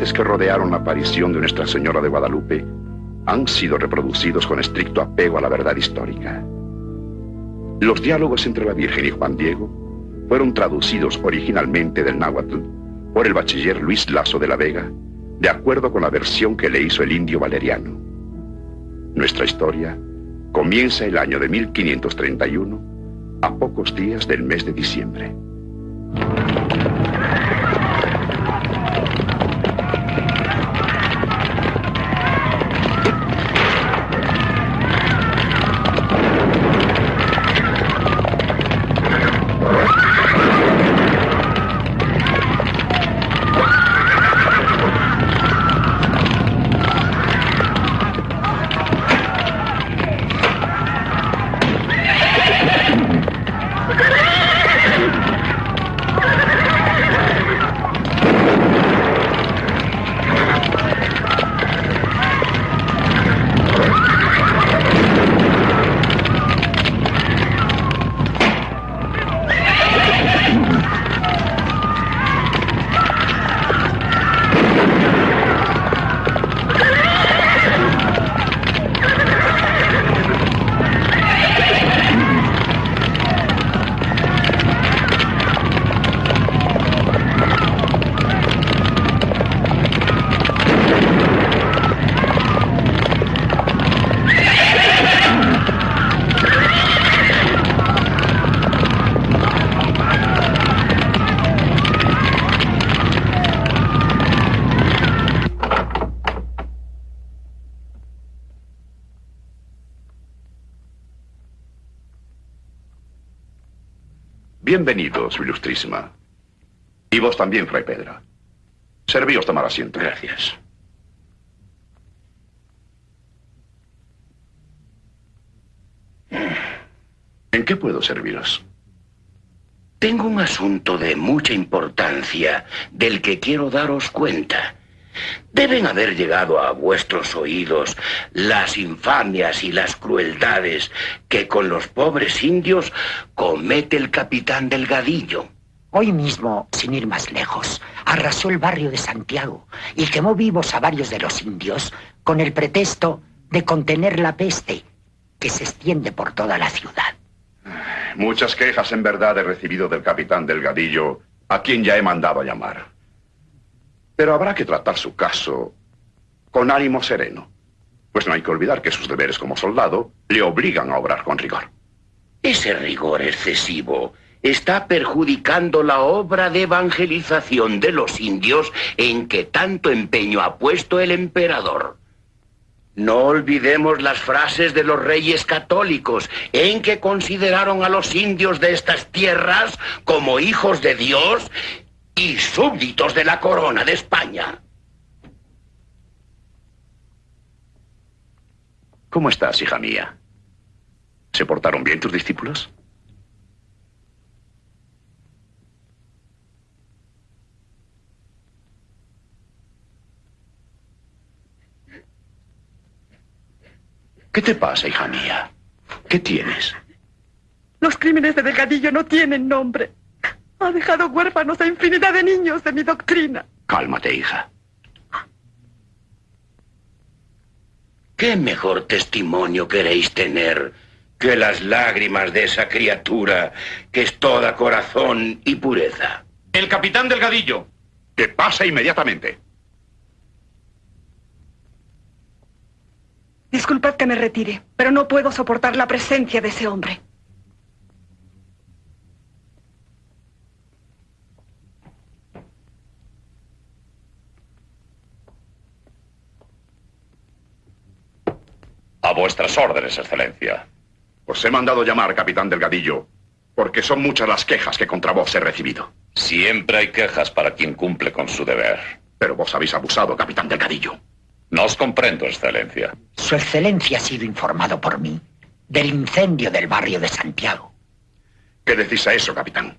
Que rodearon la aparición de Nuestra Señora de Guadalupe han sido reproducidos con estricto apego a la verdad histórica. Los diálogos entre la Virgen y Juan Diego fueron traducidos originalmente del náhuatl por el bachiller Luis Lazo de la Vega, de acuerdo con la versión que le hizo el indio Valeriano. Nuestra historia comienza el año de 1531, a pocos días del mes de diciembre. Bienvenido, su ilustrísima. Y vos también, Fray Pedro. Servíos tomar asiento. Gracias. ¿En qué puedo serviros? Tengo un asunto de mucha importancia del que quiero daros cuenta. Deben haber llegado a vuestros oídos las infamias y las crueldades que con los pobres indios comete el capitán Delgadillo. Hoy mismo, sin ir más lejos, arrasó el barrio de Santiago y quemó vivos a varios de los indios con el pretexto de contener la peste que se extiende por toda la ciudad. Muchas quejas en verdad he recibido del capitán Delgadillo, a quien ya he mandado a llamar. Pero habrá que tratar su caso con ánimo sereno, pues no hay que olvidar que sus deberes como soldado le obligan a obrar con rigor. Ese rigor excesivo está perjudicando la obra de evangelización de los indios en que tanto empeño ha puesto el emperador. No olvidemos las frases de los reyes católicos en que consideraron a los indios de estas tierras como hijos de Dios y súbditos de la corona de España. ¿Cómo estás, hija mía? ¿Se portaron bien tus discípulos? ¿Qué te pasa, hija mía? ¿Qué tienes? Los crímenes de Delgadillo no tienen nombre. Ha dejado huérfanos a infinidad de niños de mi doctrina. Cálmate, hija. ¿Qué mejor testimonio queréis tener que las lágrimas de esa criatura que es toda corazón y pureza? El capitán Delgadillo. Que pasa inmediatamente. Disculpad que me retire, pero no puedo soportar la presencia de ese hombre. A vuestras órdenes, Excelencia. Os he mandado llamar, capitán Delgadillo, porque son muchas las quejas que contra vos he recibido. Siempre hay quejas para quien cumple con su deber. Pero vos habéis abusado, capitán Delgadillo. No os comprendo, Excelencia. Su Excelencia ha sido informado por mí del incendio del barrio de Santiago. ¿Qué decís a eso, capitán?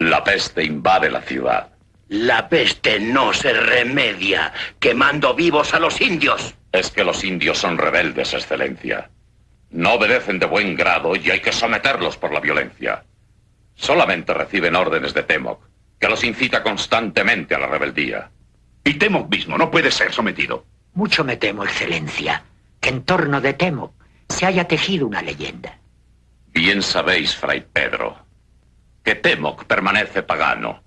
La peste invade la ciudad. La peste no se remedia quemando vivos a los indios. Es que los indios son rebeldes, Excelencia. No obedecen de buen grado y hay que someterlos por la violencia. Solamente reciben órdenes de Temoc, que los incita constantemente a la rebeldía. Y Temoc mismo no puede ser sometido. Mucho me temo, Excelencia, que en torno de Temoc se haya tejido una leyenda. Bien sabéis, Fray Pedro, que Temoc permanece pagano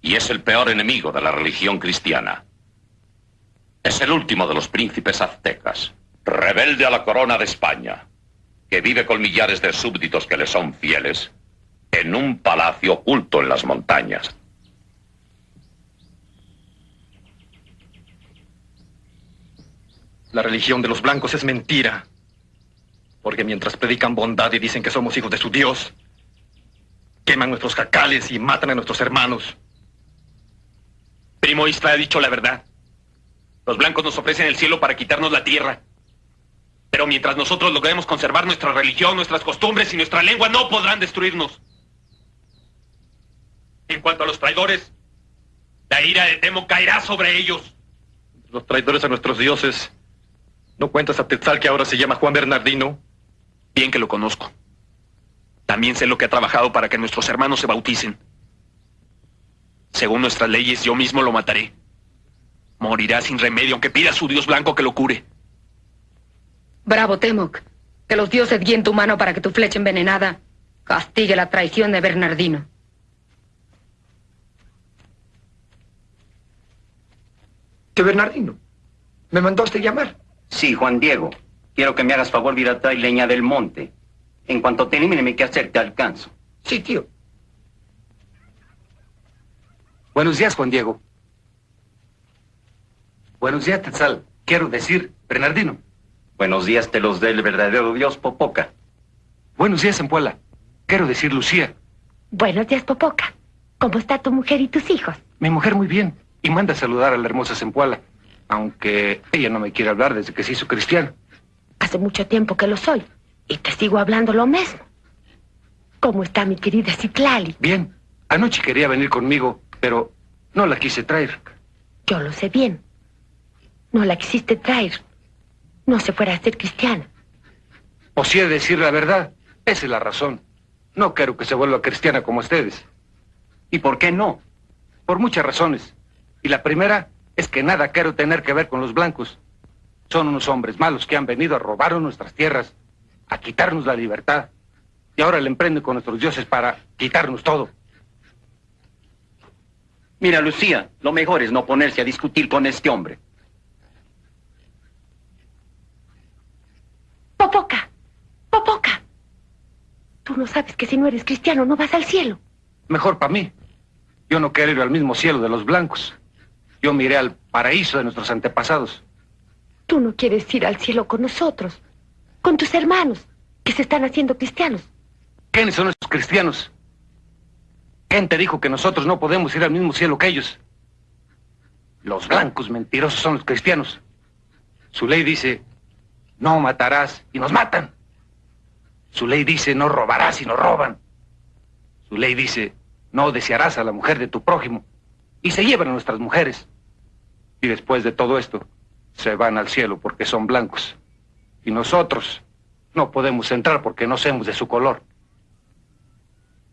y es el peor enemigo de la religión cristiana. Es el último de los príncipes aztecas, rebelde a la corona de España, que vive con millares de súbditos que le son fieles en un palacio oculto en las montañas. La religión de los blancos es mentira. Porque mientras predican bondad y dicen que somos hijos de su Dios, queman nuestros jacales y matan a nuestros hermanos. Primo Isla ha dicho la verdad. Los blancos nos ofrecen el cielo para quitarnos la tierra. Pero mientras nosotros logremos conservar nuestra religión, nuestras costumbres y nuestra lengua, no podrán destruirnos. En cuanto a los traidores, la ira de Temo caerá sobre ellos. Los traidores a nuestros dioses. ¿No cuentas a Tetzal que ahora se llama Juan Bernardino? Bien que lo conozco. También sé lo que ha trabajado para que nuestros hermanos se bauticen. Según nuestras leyes, yo mismo lo mataré. Morirá sin remedio, aunque pida a su dios blanco que lo cure. Bravo, Temoc. Que los dioses guíen tu mano para que tu flecha envenenada castigue la traición de Bernardino. ¿De Bernardino? ¿Me mandaste llamar? Sí, Juan Diego. Quiero que me hagas favor de ir a traer leña del monte. En cuanto termine qué hacer, te alcanzo. Sí, tío. Buenos días, Juan Diego. Buenos días, Tetzal. Quiero decir, Bernardino. Buenos días, te los dé el verdadero Dios, Popoca. Buenos días, Empuela. Quiero decir, Lucía. Buenos días, Popoca. ¿Cómo está tu mujer y tus hijos? Mi mujer muy bien. Y manda a saludar a la hermosa Sempuala. Aunque ella no me quiere hablar desde que se hizo cristiano. Hace mucho tiempo que lo soy. Y te sigo hablando lo mismo. ¿Cómo está mi querida Citlali? Bien. Anoche quería venir conmigo, pero no la quise traer. Yo lo sé bien. No la quisiste traer. No se fuera a ser cristiana. O si he de decir la verdad, esa es la razón. No quiero que se vuelva cristiana como ustedes. ¿Y por qué no? Por muchas razones. Y la primera es que nada quiero tener que ver con los blancos. Son unos hombres malos que han venido a robar nuestras tierras, a quitarnos la libertad. Y ahora le emprenden con nuestros dioses para quitarnos todo. Mira, Lucía, lo mejor es no ponerse a discutir con este hombre. Popoca, Popoca. Tú no sabes que si no eres cristiano no vas al cielo. Mejor para mí. Yo no quiero ir al mismo cielo de los blancos. Yo miré al paraíso de nuestros antepasados. Tú no quieres ir al cielo con nosotros, con tus hermanos, que se están haciendo cristianos. ¿Quiénes son esos cristianos? ¿Quién te dijo que nosotros no podemos ir al mismo cielo que ellos? Los blancos mentirosos son los cristianos. Su ley dice, no matarás y nos matan. Su ley dice, no robarás y nos roban. Su ley dice, no desearás a la mujer de tu prójimo. Y se llevan a nuestras mujeres. Y después de todo esto, se van al cielo porque son blancos. Y nosotros no podemos entrar porque no somos de su color.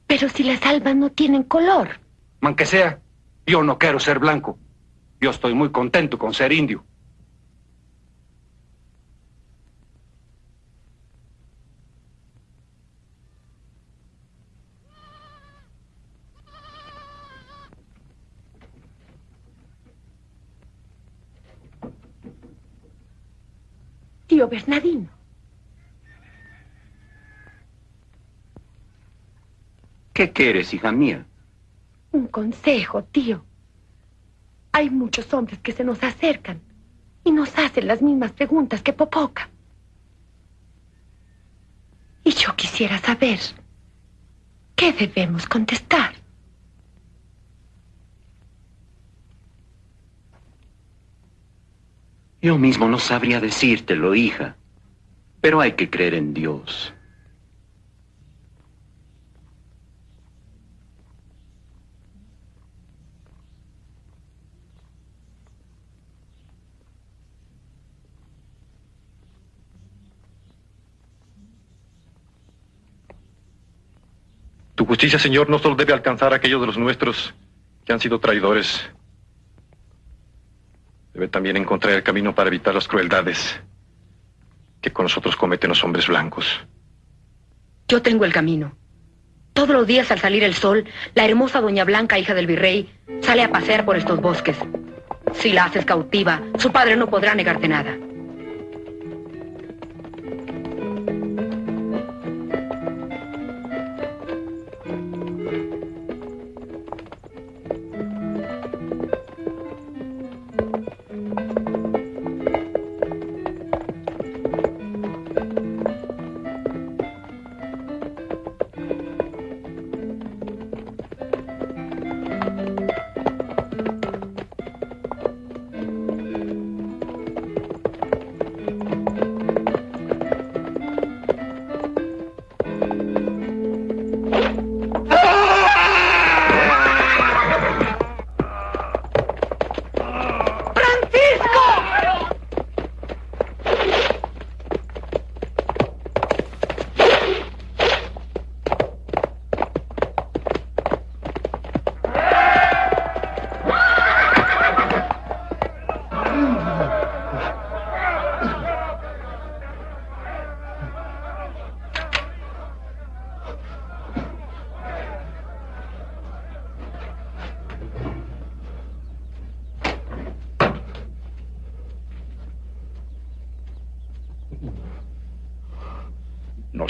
Pero si las almas no tienen color. Aunque sea, yo no quiero ser blanco. Yo estoy muy contento con ser indio. Tío Bernardino. ¿Qué quieres, hija mía? Un consejo, tío. Hay muchos hombres que se nos acercan y nos hacen las mismas preguntas que Popoca. Y yo quisiera saber qué debemos contestar. Yo mismo no sabría decírtelo, hija. Pero hay que creer en Dios. Tu justicia, Señor, no solo debe alcanzar a aquellos de los nuestros que han sido traidores, Debe también encontrar el camino para evitar las crueldades que con nosotros cometen los hombres blancos. Yo tengo el camino. Todos los días al salir el sol, la hermosa Doña Blanca, hija del virrey, sale a pasear por estos bosques. Si la haces cautiva, su padre no podrá negarte nada.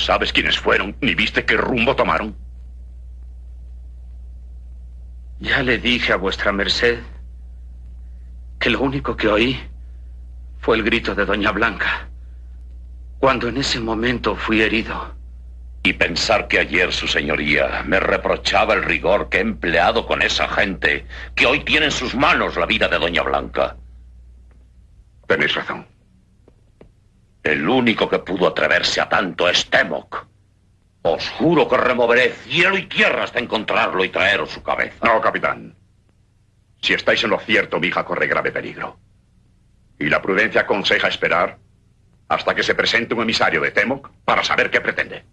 Sabes quiénes fueron, ni viste qué rumbo tomaron. Ya le dije a vuestra merced que lo único que oí fue el grito de Doña Blanca, cuando en ese momento fui herido. Y pensar que ayer su señoría me reprochaba el rigor que he empleado con esa gente, que hoy tiene en sus manos la vida de Doña Blanca. Tenéis razón. El único que pudo atreverse a tanto es Temoc. Os juro que removeré cielo y tierra hasta encontrarlo y traeros su cabeza. No, capitán. Si estáis en lo cierto, mi hija corre grave peligro. Y la prudencia aconseja esperar hasta que se presente un emisario de Temoc para saber qué pretende.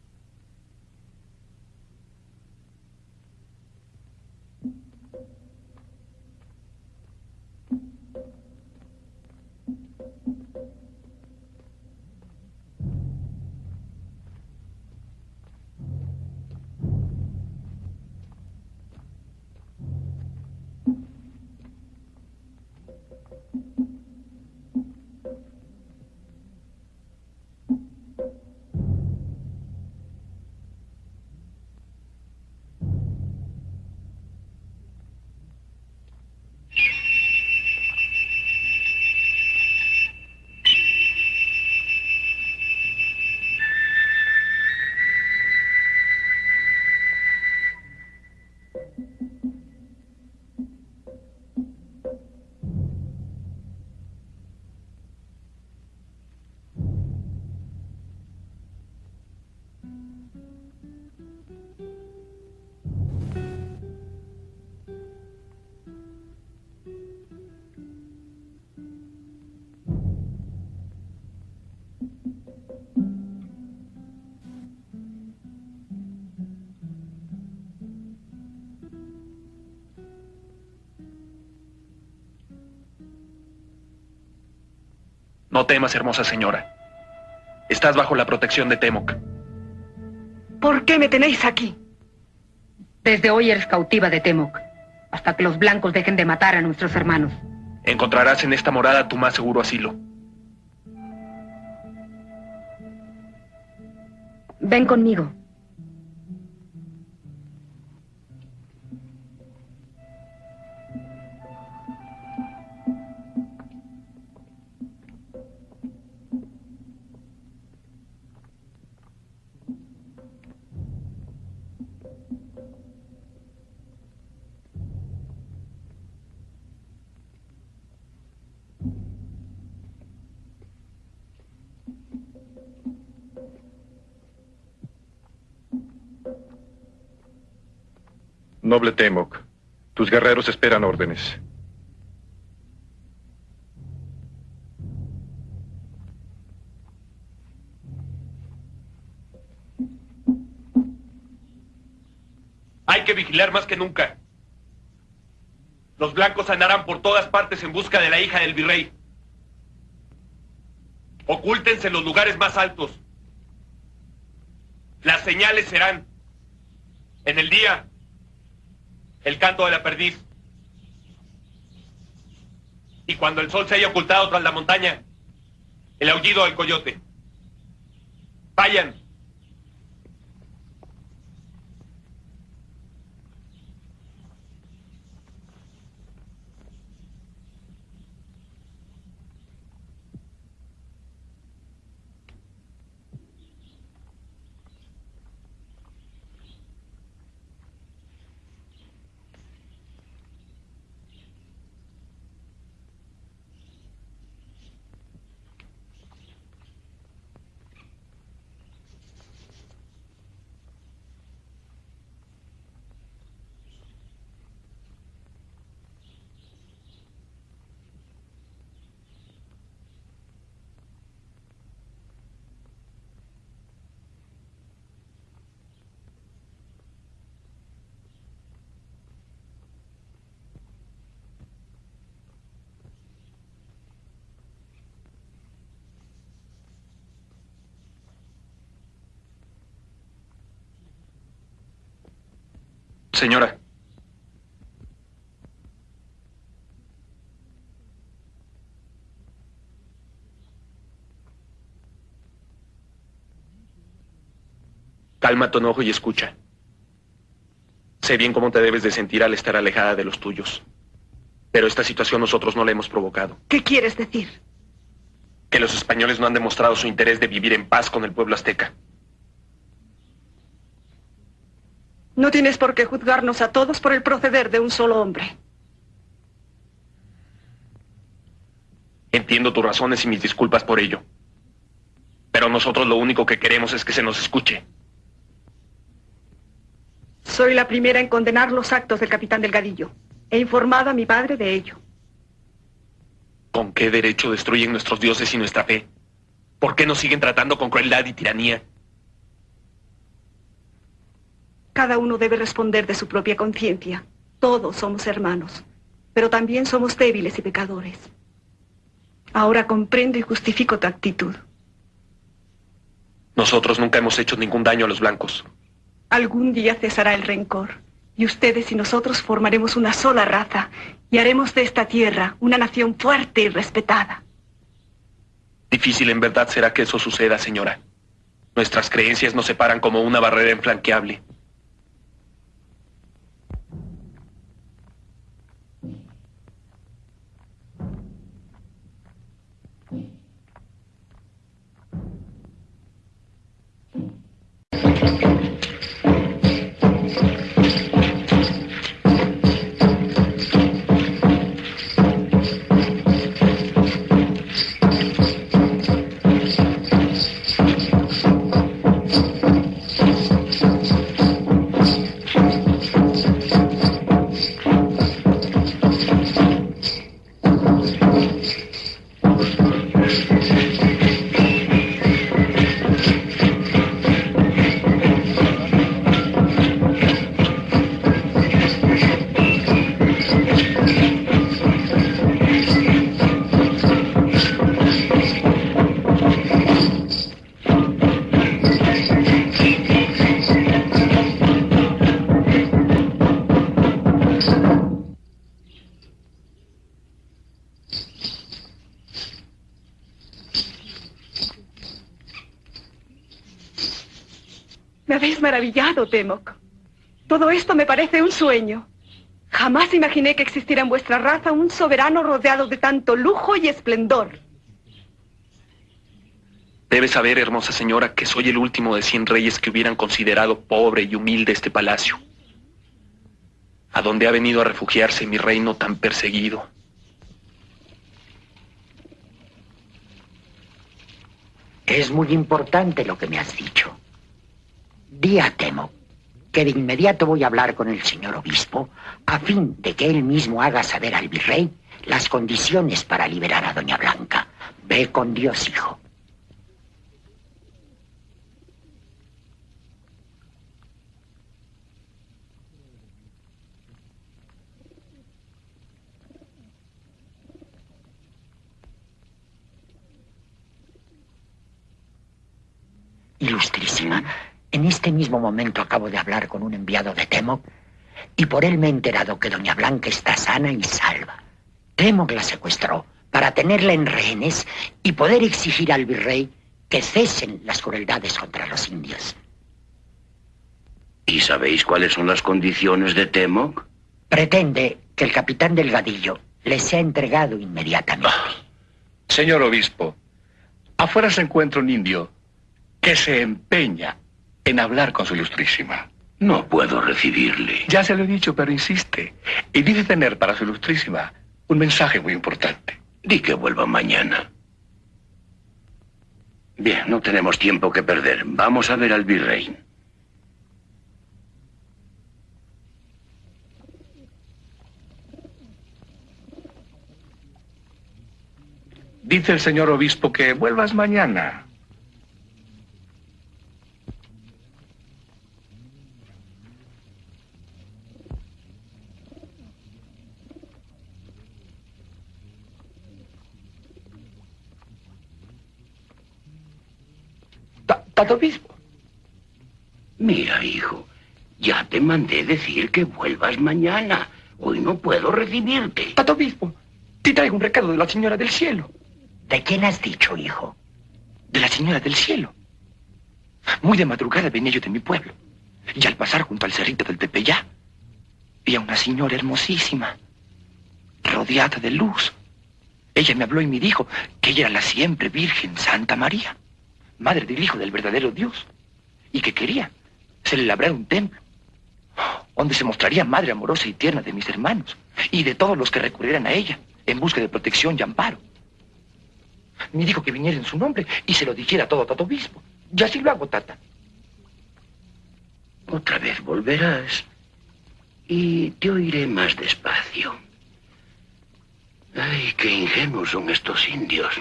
No temas, hermosa señora. Estás bajo la protección de Temoc. ¿Por qué me tenéis aquí? Desde hoy eres cautiva de Temoc, hasta que los blancos dejen de matar a nuestros hermanos. Encontrarás en esta morada tu más seguro asilo. Ven conmigo. Noble Temoc, tus guerreros esperan órdenes. Hay que vigilar más que nunca. Los blancos andarán por todas partes en busca de la hija del virrey. Ocúltense en los lugares más altos. Las señales serán, en el día, el canto de la perdiz. Y cuando el sol se haya ocultado tras la montaña, el aullido del coyote. Vayan. Señora. Calma tu enojo y escucha. Sé bien cómo te debes de sentir al estar alejada de los tuyos. Pero esta situación nosotros no la hemos provocado. ¿Qué quieres decir? Que los españoles no han demostrado su interés de vivir en paz con el pueblo azteca. No tienes por qué juzgarnos a todos por el proceder de un solo hombre. Entiendo tus razones y mis disculpas por ello. Pero nosotros lo único que queremos es que se nos escuche. Soy la primera en condenar los actos del capitán Delgadillo. He informado a mi padre de ello. ¿Con qué derecho destruyen nuestros dioses y nuestra fe? ¿Por qué nos siguen tratando con crueldad y tiranía? Cada uno debe responder de su propia conciencia. Todos somos hermanos, pero también somos débiles y pecadores. Ahora comprendo y justifico tu actitud. Nosotros nunca hemos hecho ningún daño a los blancos. Algún día cesará el rencor, y ustedes y nosotros formaremos una sola raza, y haremos de esta tierra una nación fuerte y respetada. Difícil en verdad será que eso suceda, señora. Nuestras creencias nos separan como una barrera inflanqueable. Me maravillado, Temoc. Todo esto me parece un sueño. Jamás imaginé que existiera en vuestra raza un soberano rodeado de tanto lujo y esplendor. Debe saber, hermosa señora, que soy el último de cien reyes que hubieran considerado pobre y humilde este palacio. A donde ha venido a refugiarse mi reino tan perseguido. Es muy importante lo que me has dicho. Di a Temo que de inmediato voy a hablar con el señor obispo a fin de que él mismo haga saber al virrey las condiciones para liberar a Doña Blanca. Ve con Dios, hijo. Ilustrísima en este mismo momento acabo de hablar con un enviado de Temoc y por él me he enterado que Doña Blanca está sana y salva. Temoc la secuestró para tenerla en rehenes y poder exigir al virrey que cesen las crueldades contra los indios. ¿Y sabéis cuáles son las condiciones de Temoc? Pretende que el capitán Delgadillo le sea entregado inmediatamente. Señor obispo, afuera se encuentra un indio que se empeña en hablar con su ilustrísima. No puedo recibirle. Ya se lo he dicho, pero insiste. Y dice tener para su ilustrísima un mensaje muy importante. Di que vuelva mañana. Bien, no tenemos tiempo que perder. Vamos a ver al virrey. Dice el señor obispo que vuelvas mañana. Tato obispo. Mira, hijo, ya te mandé decir que vuelvas mañana. Hoy no puedo recibirte. Tato obispo, te traigo un recado de la señora del cielo. ¿De quién has dicho, hijo? De la señora del cielo. Muy de madrugada venía yo de mi pueblo. Y al pasar junto al cerrito del Tepeyá, vi a una señora hermosísima, rodeada de luz. Ella me habló y me dijo que ella era la siempre Virgen Santa María, madre del Hijo del verdadero Dios, y que quería se le labrara un templo, donde se mostraría madre amorosa y tierna de mis hermanos y de todos los que recurrieran a ella en busca de protección y amparo. Me dijo que viniera en su nombre y se lo dijera todo a Tato Obispo. Y así lo hago, Tata. Otra vez volverás y te oiré más despacio. Ay, qué ingenuos son estos indios.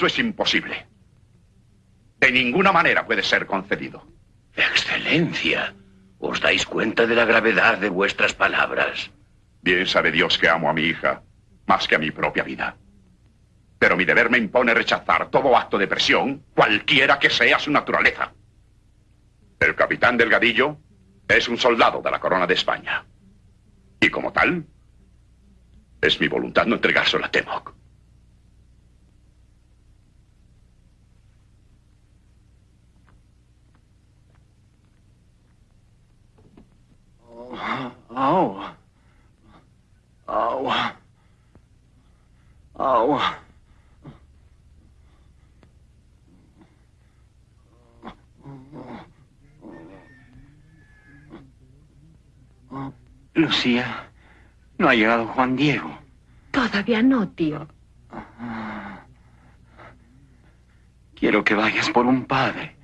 Eso es imposible. De ninguna manera puede ser concedido. Excelencia, ¿os dais cuenta de la gravedad de vuestras palabras? Bien sabe Dios que amo a mi hija más que a mi propia vida. Pero mi deber me impone rechazar todo acto de presión, cualquiera que sea su naturaleza. El capitán Delgadillo es un soldado de la corona de España. Y como tal, es mi voluntad no entregárselo a Temoc. Lucía, no ha llegado Juan Diego. Todavía no, tío. Quiero que vayas por un padre.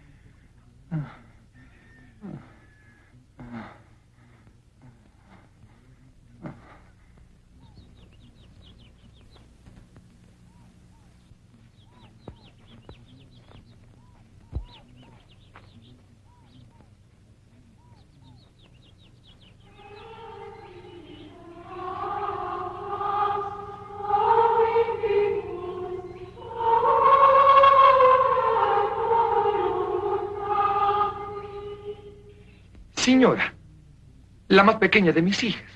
La más pequeña de mis hijas,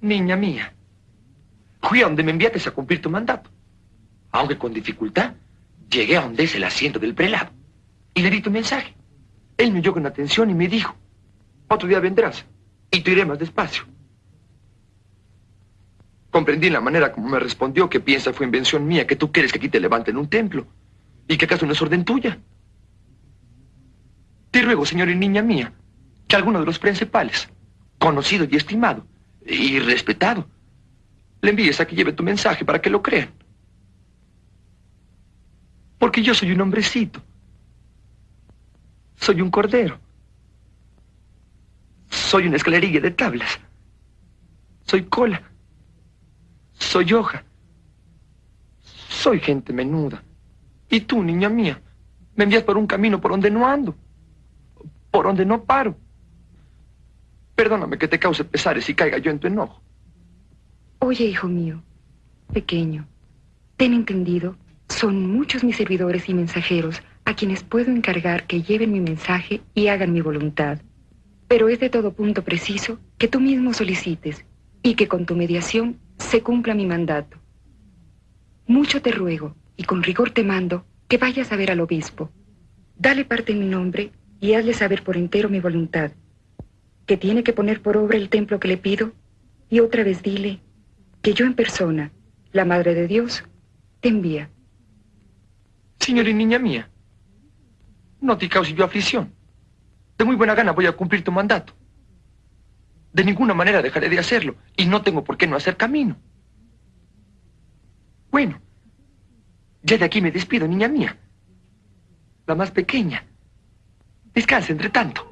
niña mía, fui a donde me enviaste a cumplir tu mandato. Aunque con dificultad, llegué a donde es el asiento del prelado y le di tu mensaje. Él me oyó con atención y me dijo, otro día vendrás y te iré más despacio. Comprendí la manera como me respondió que piensa fue invención mía, que tú quieres que aquí te levanten un templo y que acaso no es orden tuya. Te ruego, señor y niña mía, que alguno de los principales, conocido y estimado, y respetado, le envíes a que lleve tu mensaje para que lo crean. Porque yo soy un hombrecito. Soy un cordero. Soy una escalerilla de tablas. Soy cola. Soy hoja. Soy gente menuda. Y tú, niña mía, me envías por un camino por donde no ando. Por donde no paro. Perdóname que te cause pesares y caiga yo en tu enojo. Oye, hijo mío, pequeño, ten entendido, son muchos mis servidores y mensajeros a quienes puedo encargar que lleven mi mensaje y hagan mi voluntad. Pero es de todo punto preciso que tú mismo solicites y que con tu mediación se cumpla mi mandato. Mucho te ruego y con rigor te mando que vayas a ver al obispo. Dale parte en mi nombre y hazle saber por entero mi voluntad, que tiene que poner por obra el templo que le pido y otra vez dile que yo en persona, la Madre de Dios, te envía. Señor y niña mía, no te cause yo aflicción. De muy buena gana voy a cumplir tu mandato. De ninguna manera dejaré de hacerlo y no tengo por qué no hacer camino. Bueno, ya de aquí me despido, niña mía. La más pequeña. Descansa entre tanto.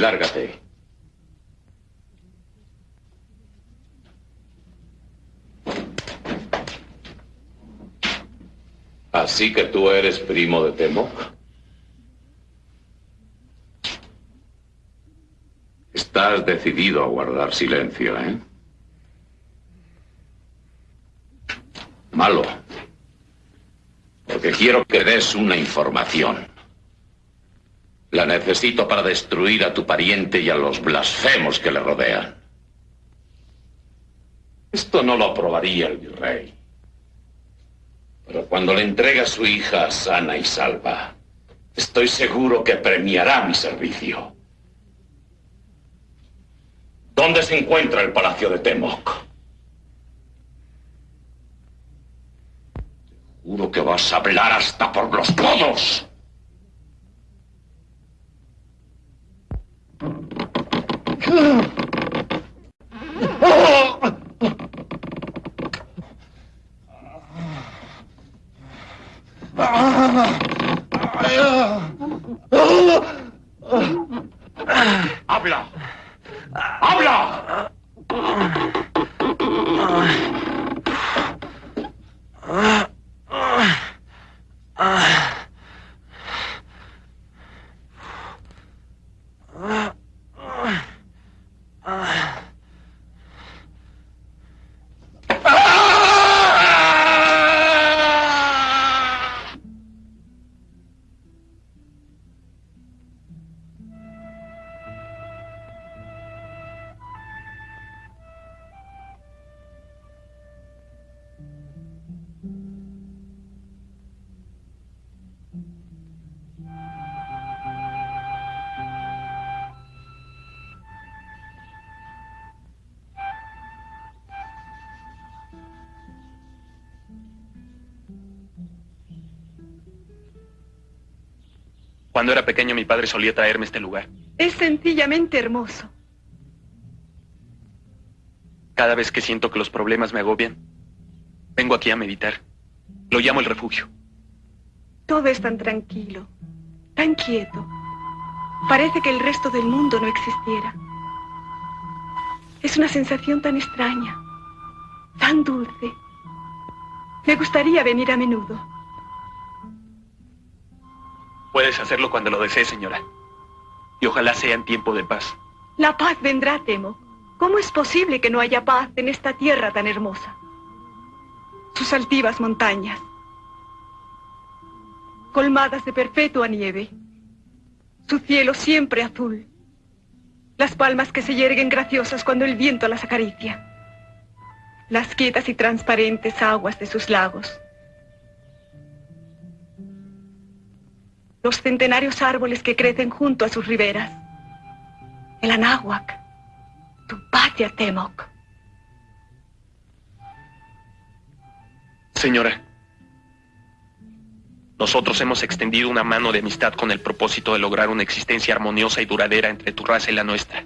Lárgate. Así que tú eres primo de Temoc. Estás decidido a guardar silencio, ¿eh? Malo. Porque quiero que des una información. La necesito para destruir a tu pariente y a los blasfemos que le rodean. Esto no lo aprobaría el virrey. Pero cuando le entregue a su hija sana y salva, estoy seguro que premiará mi servicio. ¿Dónde se encuentra el palacio de Temoc? Juro que vas a hablar hasta por los codos. ¡Ábrela! ¡Ábrela! Cuando era pequeño mi padre solía traerme a este lugar. Es sencillamente hermoso. Cada vez que siento que los problemas me agobian, vengo aquí a meditar. Lo llamo el refugio. Todo es tan tranquilo, tan quieto. Parece que el resto del mundo no existiera. Es una sensación tan extraña, tan dulce. Me gustaría venir a menudo. Puedes hacerlo cuando lo desees, señora. Y ojalá sea en tiempo de paz. La paz vendrá, temo. ¿Cómo es posible que no haya paz en esta tierra tan hermosa? Sus altivas montañas, colmadas de perpetua nieve, su cielo siempre azul, las palmas que se yerguen graciosas cuando el viento las acaricia, las quietas y transparentes aguas de sus lagos, los centenarios árboles que crecen junto a sus riberas, el Anáhuac, tu patria, Temoc. Señora, nosotros hemos extendido una mano de amistad con el propósito de lograr una existencia armoniosa y duradera entre tu raza y la nuestra.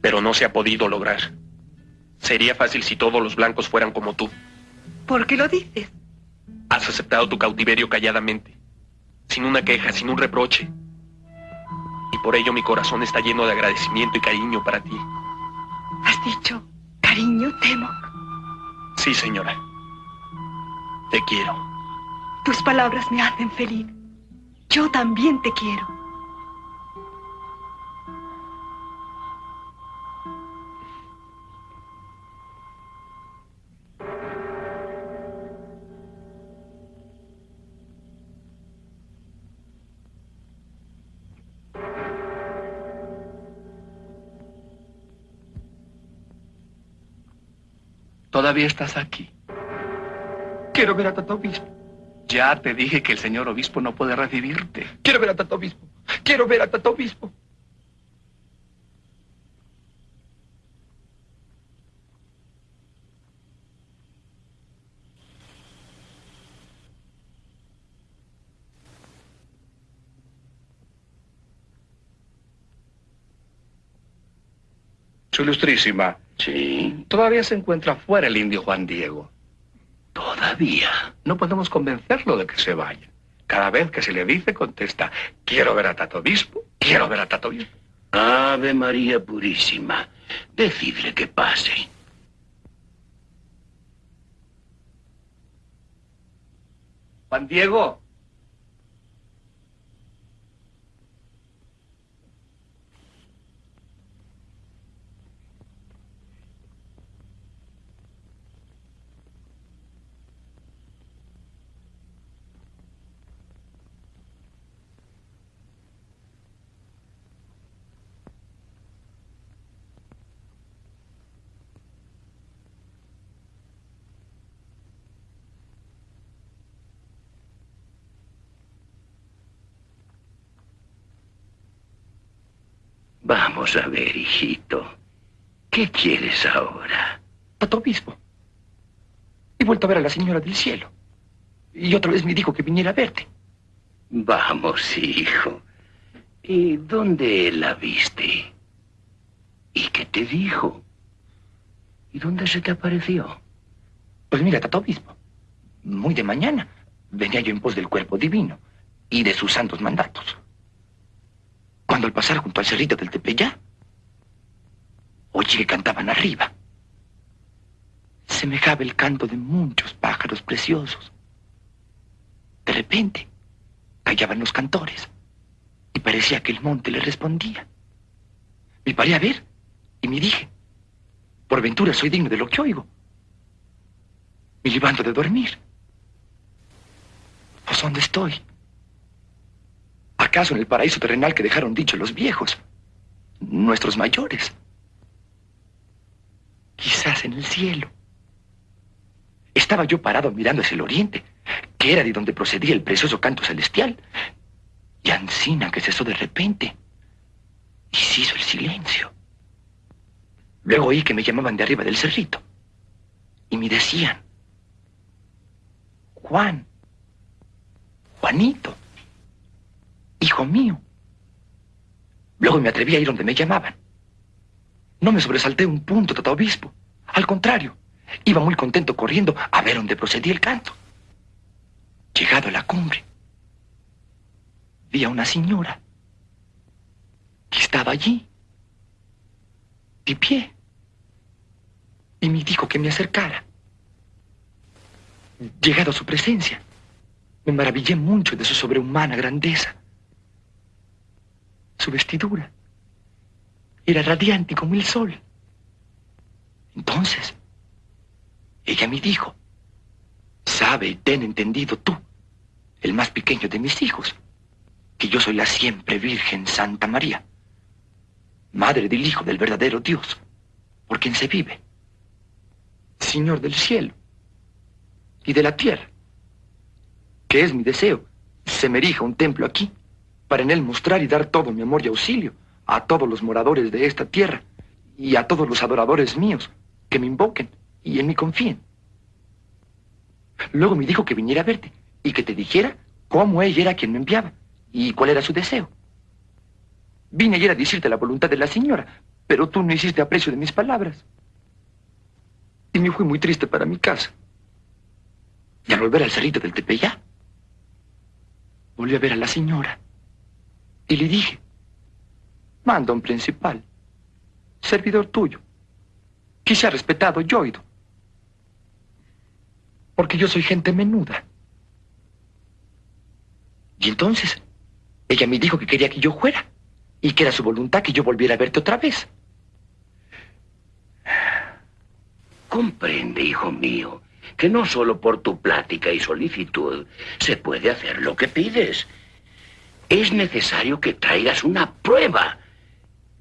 Pero no se ha podido lograr. Sería fácil si todos los blancos fueran como tú. ¿Por qué lo dices? Has aceptado tu cautiverio calladamente, sin una queja, sin un reproche. Y por ello mi corazón está lleno de agradecimiento y cariño para ti. ¿Has dicho cariño, Temo? Sí, señora. Te quiero. Tus palabras me hacen feliz. Yo también te quiero. Todavía estás aquí. Quiero ver a Tato Obispo. Ya te dije que el señor obispo no puede recibirte. Quiero ver a Tato Obispo. Quiero ver a Tato Obispo. Su ilustrísima. Sí. Todavía se encuentra fuera el indio Juan Diego. Todavía. No podemos convencerlo de que se vaya. Cada vez que se le dice, contesta, quiero ver a Tato Obispo, quiero ver a Tato Obispo. Ave María Purísima. Decidle que pase. Juan Diego. Vamos a ver, hijito. ¿Qué quieres ahora? Tato Obispo. He vuelto a ver a la señora del cielo. Y otra vez me dijo que viniera a verte. Vamos, hijo. ¿Y dónde la viste? ¿Y qué te dijo? ¿Y dónde se te apareció? Pues mira, Tato Obispo. Muy de mañana venía yo en pos del cuerpo divino y de sus santos mandatos. Cuando al pasar junto al cerrito del Tepeyá, oye que cantaban arriba. Semejaba el canto de muchos pájaros preciosos. De repente, callaban los cantores y parecía que el monte le respondía. Me paré a ver y me dije, por ventura soy digno de lo que oigo. Me levanto de dormir. Pues ¿dónde estoy? ¿Acaso en el paraíso terrenal que dejaron dicho los viejos? Nuestros mayores. Quizás en el cielo. Estaba yo parado mirando hacia el oriente, que era de donde procedía el precioso canto celestial. Y Ancina que cesó de repente. Y se hizo el silencio. Luego oí que me llamaban de arriba del cerrito. Y me decían, Juan, Juanito hijo mío. Luego me atreví a ir donde me llamaban. No me sobresalté un punto, tata obispo. Al contrario, iba muy contento corriendo a ver dónde procedía el canto. Llegado a la cumbre, vi a una señora que estaba allí, de pie, y me dijo que me acercara. Llegado a su presencia, me maravillé mucho de su sobrehumana grandeza. Su vestidura era radiante como el sol. Entonces, ella me dijo, sabe y ten entendido tú, el más pequeño de mis hijos, que yo soy la siempre Virgen Santa María, madre del Hijo del verdadero Dios, por quien se vive, Señor del cielo y de la tierra, que es mi deseo, se me erija un templo aquí para en él mostrar y dar todo mi amor y auxilio a todos los moradores de esta tierra y a todos los adoradores míos que me invoquen y en mí confíen. Luego me dijo que viniera a verte y que te dijera cómo ella era quien me enviaba y cuál era su deseo. Vine ayer a decirte la voluntad de la señora, pero tú no hiciste aprecio de mis palabras. Y me fui muy triste para mi casa. Y al volver al cerrito del Tepeyá, volví a ver a la señora. Y le dije, manda un principal, servidor tuyo, que respetado y. Porque yo soy gente menuda. Y entonces, ella me dijo que quería que yo fuera y que era su voluntad que yo volviera a verte otra vez. Comprende, hijo mío, que no solo por tu plática y solicitud se puede hacer lo que pides. Es necesario que traigas una prueba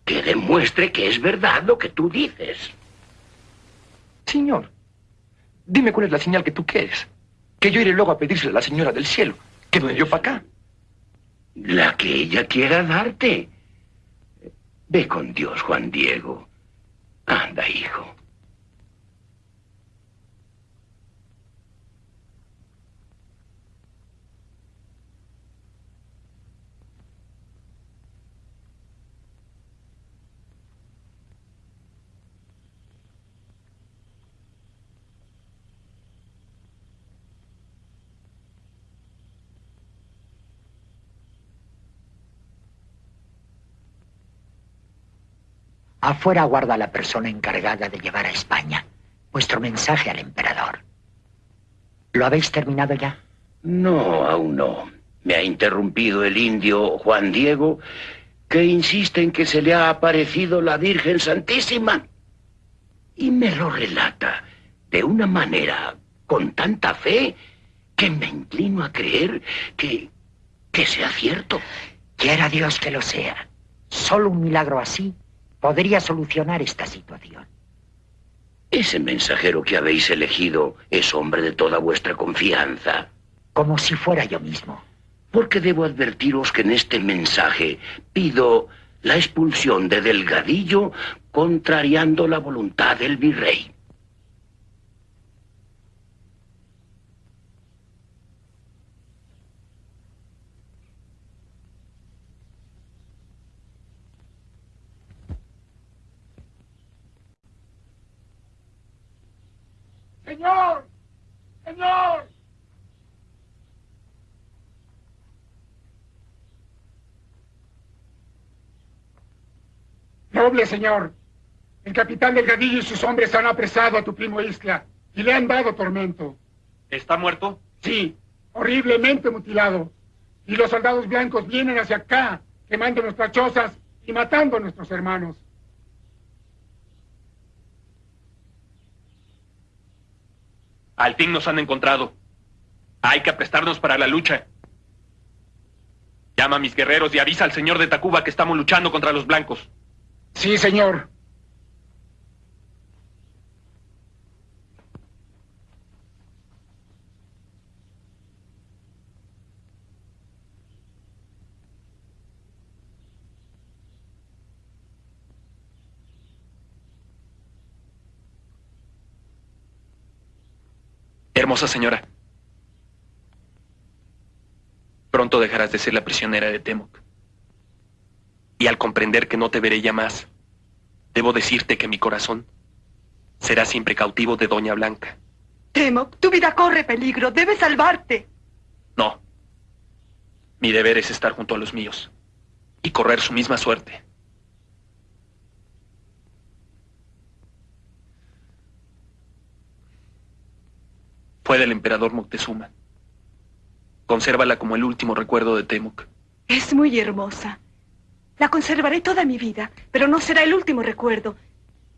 que demuestre que es verdad lo que tú dices. Señor, dime cuál es la señal que tú quieres. Que yo iré luego a pedírsela a la señora del cielo, que me dio para acá. La que ella quiera darte. Ve con Dios, Juan Diego. Anda, hijo. Afuera guarda la persona encargada de llevar a España vuestro mensaje al emperador. ¿Lo habéis terminado ya? No, aún no. Me ha interrumpido el indio Juan Diego, que insiste en que se le ha aparecido la Virgen Santísima. Y me lo relata de una manera con tanta fe que me inclino a creer que, que sea cierto. Quiera Dios que lo sea. Solo un milagro así podría solucionar esta situación. Ese mensajero que habéis elegido es hombre de toda vuestra confianza. Como si fuera yo mismo. Porque debo advertiros que en este mensaje pido la expulsión de Delgadillo contrariando la voluntad del virrey. Señor, señor. Noble señor, el capitán Delgadillo y sus hombres han apresado a tu primo Isla y le han dado tormento. ¿Está muerto? Sí, horriblemente mutilado. Y los soldados blancos vienen hacia acá, quemando nuestras chozas y matando a nuestros hermanos. Al fin nos han encontrado. Hay que aprestarnos para la lucha. Llama a mis guerreros y avisa al señor de Tacuba que estamos luchando contra los blancos. Sí, señor. Hermosa señora, pronto dejarás de ser la prisionera de Temoc. Y al comprender que no te veré ya más, debo decirte que mi corazón será siempre cautivo de Doña Blanca. Temoc, tu vida corre peligro. Debes salvarte. No. Mi deber es estar junto a los míos y correr su misma suerte. Fue del emperador Moctezuma. Consérvala como el último recuerdo de Temuc. Es muy hermosa. La conservaré toda mi vida, pero no será el último recuerdo.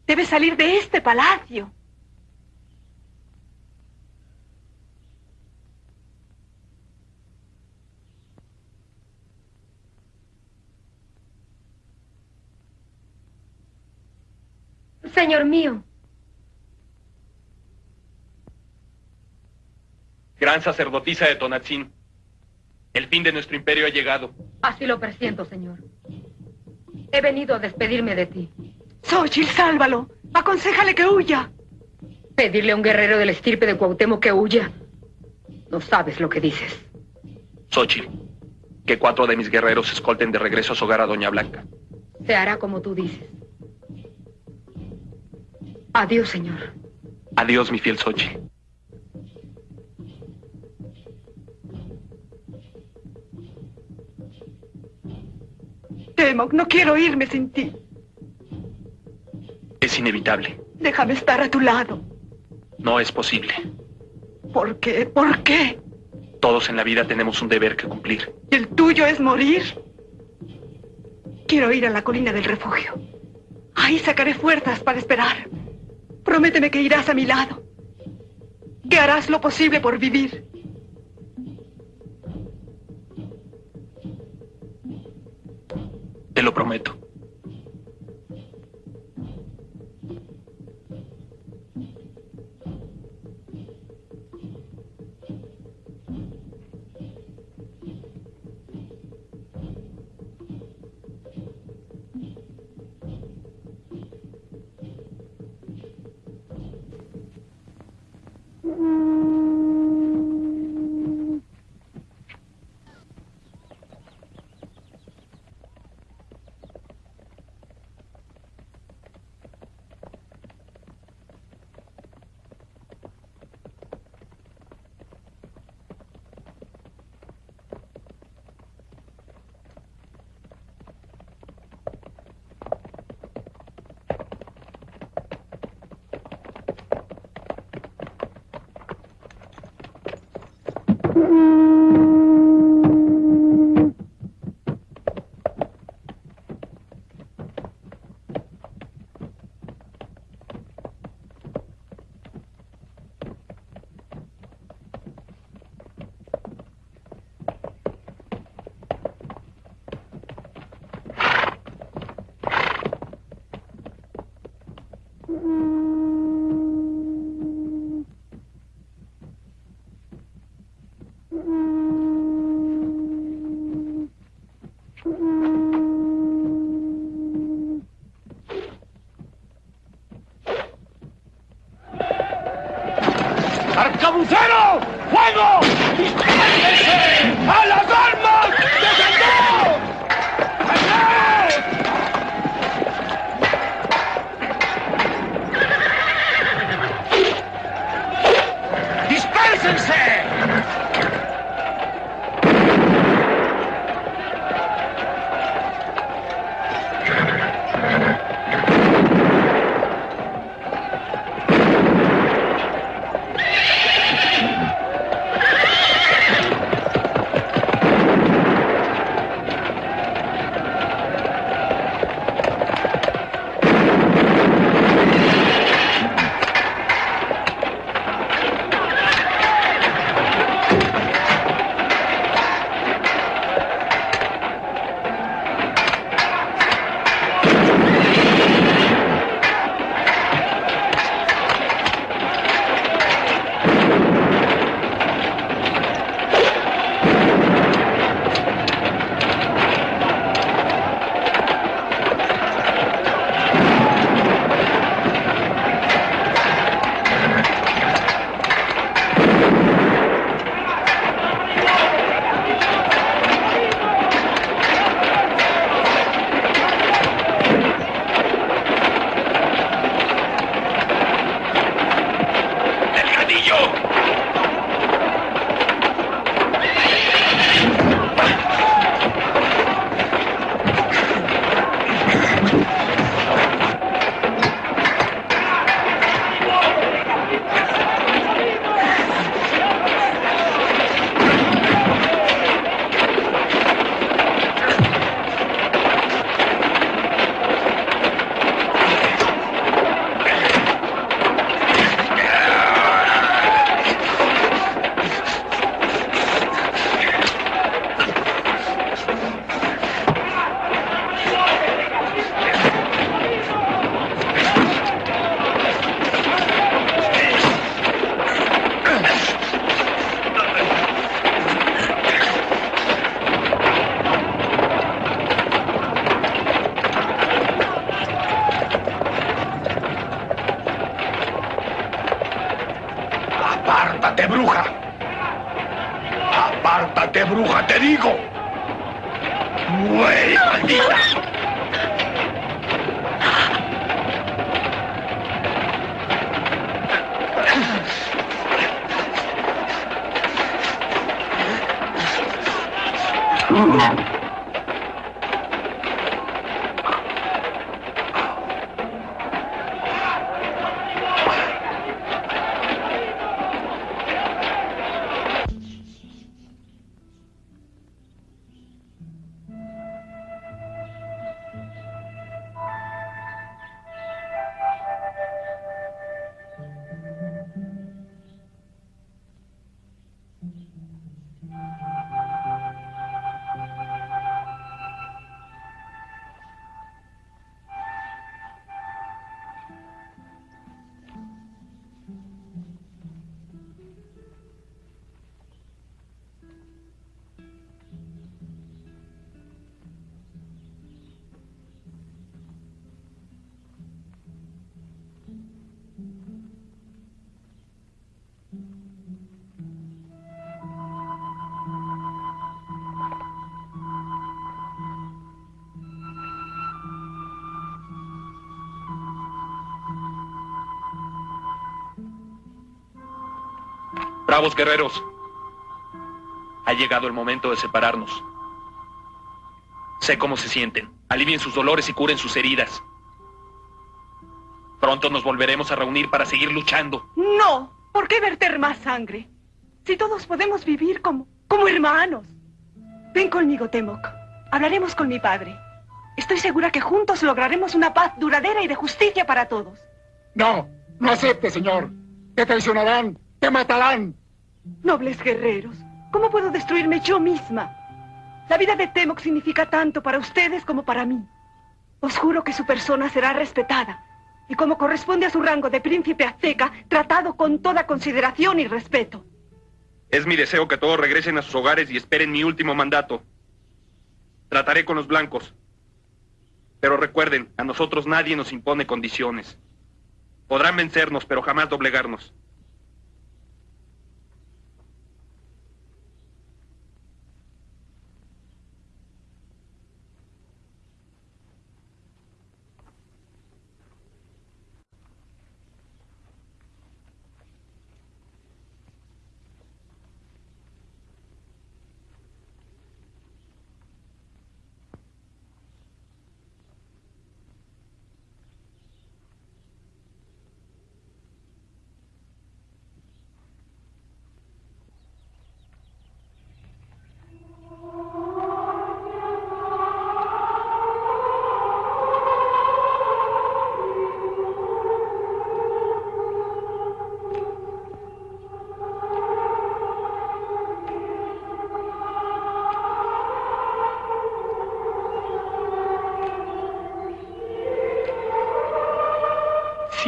Debe salir de este palacio. Señor mío, Gran sacerdotisa de Tonatzin. El fin de nuestro imperio ha llegado. Así lo presiento, señor. He venido a despedirme de ti. Xochitl, sálvalo. Aconsejale que huya. Pedirle a un guerrero del estirpe de Cuauhtémoc que huya. No sabes lo que dices. Xochitl, que cuatro de mis guerreros escolten de regreso a su hogar a Doña Blanca. Se hará como tú dices. Adiós, señor. Adiós, mi fiel Xochitl. Temoc, no quiero irme sin ti. Es inevitable. Déjame estar a tu lado. No es posible. ¿Por qué? ¿Por qué? Todos en la vida tenemos un deber que cumplir. ¿Y el tuyo es morir? Quiero ir a la colina del refugio. Ahí sacaré fuerzas para esperar. Prométeme que irás a mi lado. Que harás lo posible por vivir. Lo prometo. ¡Arcabucero! ¡Fuego! ¡Dispárese! Bravos guerreros, ha llegado el momento de separarnos. Sé cómo se sienten. Alivien sus dolores y curen sus heridas. Pronto nos volveremos a reunir para seguir luchando. No, ¿por qué verter más sangre? Si todos podemos vivir como, como hermanos. Ven conmigo, Temoc. Hablaremos con mi padre. Estoy segura que juntos lograremos una paz duradera y de justicia para todos. No, no acepte, señor. Te traicionarán, te matarán. Nobles guerreros, ¿cómo puedo destruirme yo misma? La vida de Temoc significa tanto para ustedes como para mí. Os juro que su persona será respetada y como corresponde a su rango de príncipe azteca, tratado con toda consideración y respeto. Es mi deseo que todos regresen a sus hogares y esperen mi último mandato. Trataré con los blancos. Pero recuerden, a nosotros nadie nos impone condiciones. Podrán vencernos, pero jamás doblegarnos.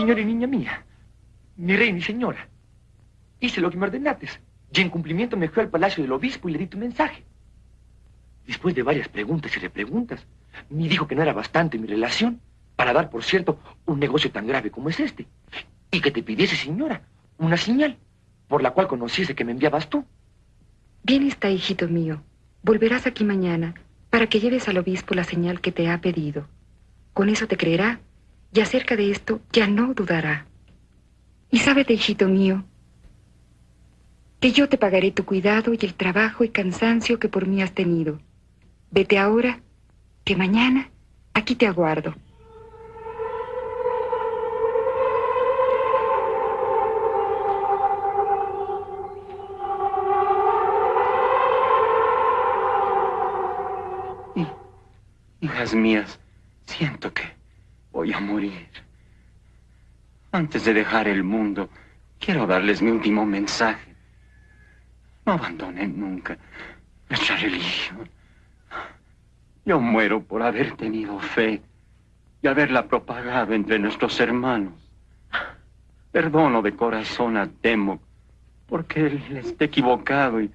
Señor y niña mía, mi reina y señora, hice lo que me ordenates y en cumplimiento me fui al palacio del obispo y le di tu mensaje. Después de varias preguntas y repreguntas, me dijo que no era bastante mi relación para dar, por cierto, un negocio tan grave como es este. Y que te pidiese, señora, una señal por la cual conociese que me enviabas tú. Bien está, hijito mío. Volverás aquí mañana para que lleves al obispo la señal que te ha pedido. Con eso te creerá y acerca de esto ya no dudará. Y sábete, hijito mío, que yo te pagaré tu cuidado y el trabajo y cansancio que por mí has tenido. Vete ahora, que mañana aquí te aguardo. Hijas mías, siento que voy a morir. Antes de dejar el mundo, quiero darles mi último mensaje. No abandonen nunca nuestra religión. Yo muero por haber tenido fe y haberla propagado entre nuestros hermanos. Perdono de corazón a Temo porque él está equivocado y